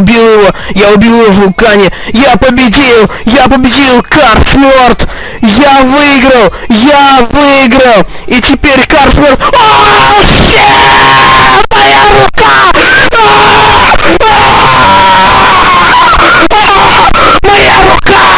убил его! Я убил его в вулкане! Я победил! Я победил! Карсморт! Я выиграл! Я выиграл! И теперь Карсморт... О, щет! Моя рука! Моя рука!